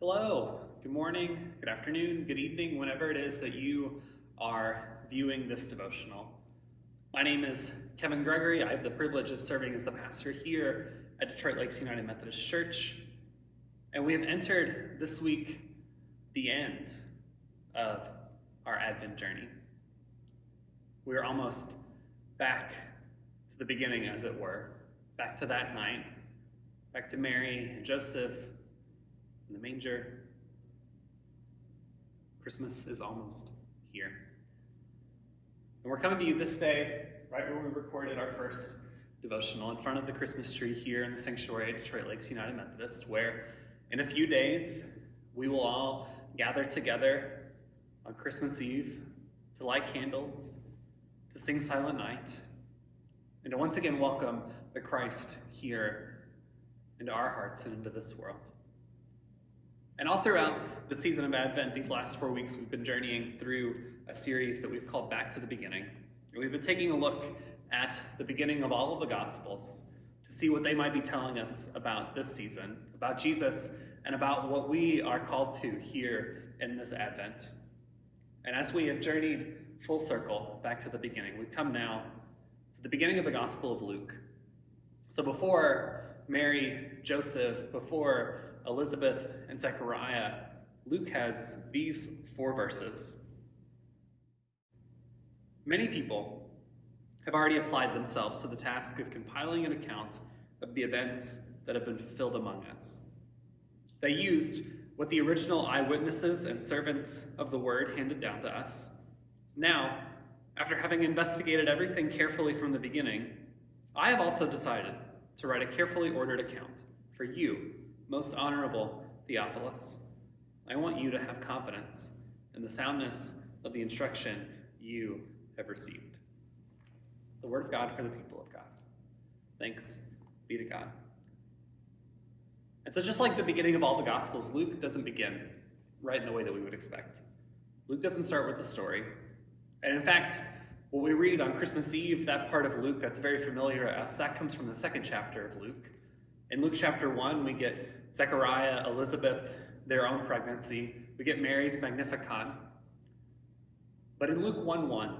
Hello, good morning, good afternoon, good evening, whenever it is that you are viewing this devotional. My name is Kevin Gregory. I have the privilege of serving as the pastor here at Detroit Lakes United Methodist Church. And we have entered this week the end of our Advent journey. We are almost back to the beginning, as it were, back to that night, back to Mary and Joseph in the manger. Christmas is almost here. And we're coming to you this day, right where we recorded our first devotional, in front of the Christmas tree here in the sanctuary at Detroit Lakes United Methodist, where in a few days we will all gather together on Christmas Eve to light candles, to sing Silent Night, and to once again welcome the Christ here into our hearts and into this world. And all throughout the season of Advent, these last four weeks, we've been journeying through a series that we've called Back to the Beginning. And we've been taking a look at the beginning of all of the Gospels to see what they might be telling us about this season, about Jesus, and about what we are called to here in this Advent. And as we have journeyed full circle back to the beginning, we come now to the beginning of the Gospel of Luke. So before Mary, Joseph, before Elizabeth, and Zechariah, Luke has these four verses. Many people have already applied themselves to the task of compiling an account of the events that have been fulfilled among us. They used what the original eyewitnesses and servants of the word handed down to us. Now, after having investigated everything carefully from the beginning, I have also decided to write a carefully ordered account for you, most honorable Theophilus. I want you to have confidence in the soundness of the instruction you have received. The word of God for the people of God. Thanks be to God. And so, just like the beginning of all the Gospels, Luke doesn't begin right in the way that we would expect. Luke doesn't start with the story. And in fact, what we read on Christmas Eve, that part of Luke that's very familiar to us, that comes from the second chapter of Luke. In Luke chapter 1, we get Zechariah, Elizabeth, their own pregnancy. We get Mary's Magnificat. But in Luke 1 1,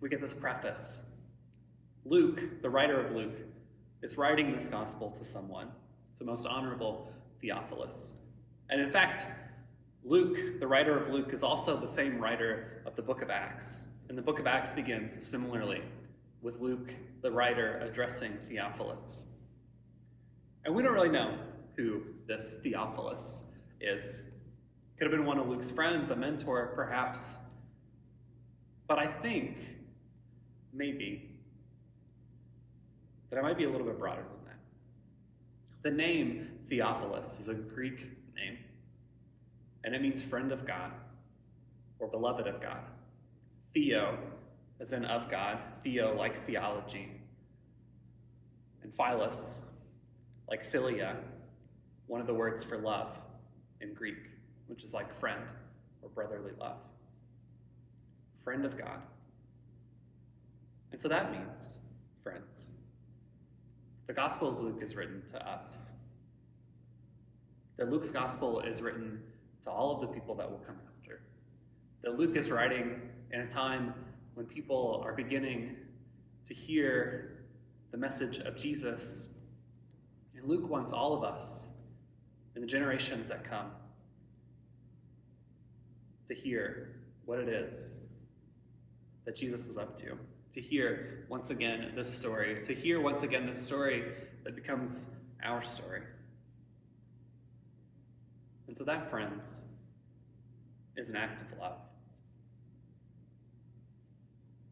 we get this preface. Luke, the writer of Luke, is writing this gospel to someone, to most honorable Theophilus. And in fact, Luke, the writer of Luke, is also the same writer of the book of Acts. And the book of Acts begins similarly with Luke, the writer, addressing Theophilus. And we don't really know who this Theophilus is. Could have been one of Luke's friends, a mentor, perhaps. But I think, maybe, that I might be a little bit broader than that. The name Theophilus is a Greek name, and it means friend of God or beloved of God. Theo, as in of God, Theo like theology, and Philos, like philia, one of the words for love in Greek, which is like friend or brotherly love. Friend of God. And so that means, friends, the Gospel of Luke is written to us. That Luke's Gospel is written to all of the people that will come after. That Luke is writing in a time when people are beginning to hear the message of Jesus and Luke wants all of us and the generations that come to hear what it is that Jesus was up to. To hear once again this story, to hear once again this story that becomes our story. And so that, friends, is an act of love.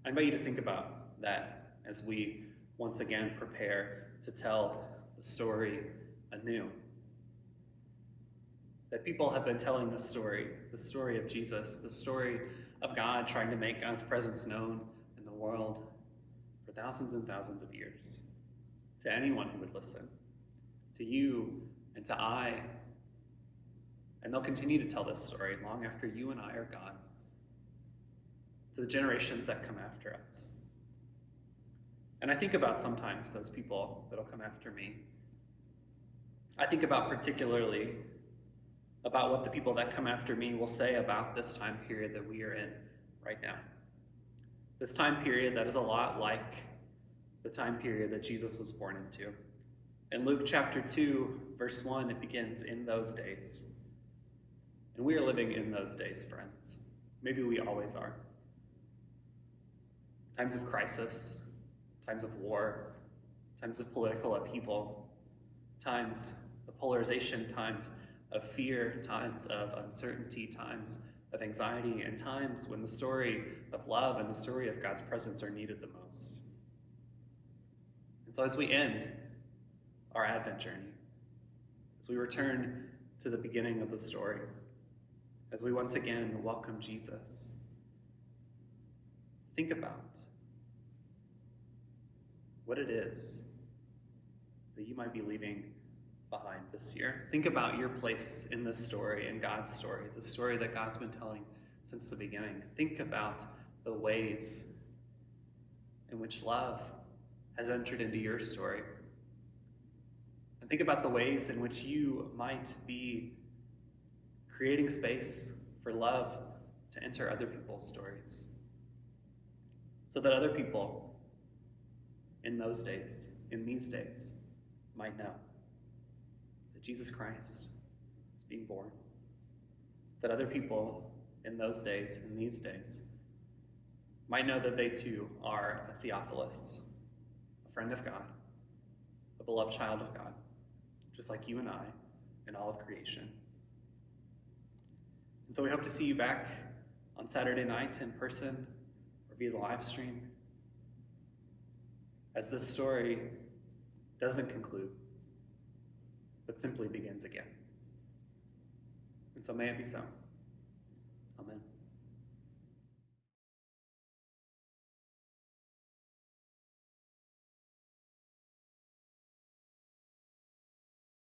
I invite you to think about that as we once again prepare to tell the story anew. That people have been telling this story, the story of Jesus, the story of God trying to make God's presence known in the world for thousands and thousands of years. To anyone who would listen, to you and to I. And they'll continue to tell this story long after you and I are gone, to the generations that come after us. And I think about sometimes those people that'll come after me. I think about particularly about what the people that come after me will say about this time period that we are in right now. This time period that is a lot like the time period that Jesus was born into. In Luke chapter 2, verse 1, it begins, In those days. And we are living in those days, friends. Maybe we always are. Times of crisis, times of war, times of political upheaval, times of polarization, times of fear, times of uncertainty, times of anxiety, and times when the story of love and the story of God's presence are needed the most. And so, as we end our Advent journey, as we return to the beginning of the story, as we once again welcome Jesus, think about what it is that you might be leaving behind this year. Think about your place in this story, in God's story, the story that God's been telling since the beginning. Think about the ways in which love has entered into your story. And think about the ways in which you might be creating space for love to enter other people's stories. So that other people in those days, in these days, might know Jesus Christ is being born. That other people in those days, in these days, might know that they too are a Theophilus, a friend of God, a beloved child of God, just like you and I and all of creation. And so we hope to see you back on Saturday night in person or via the live stream as this story doesn't conclude, but simply begins again. And so may it be so. Amen.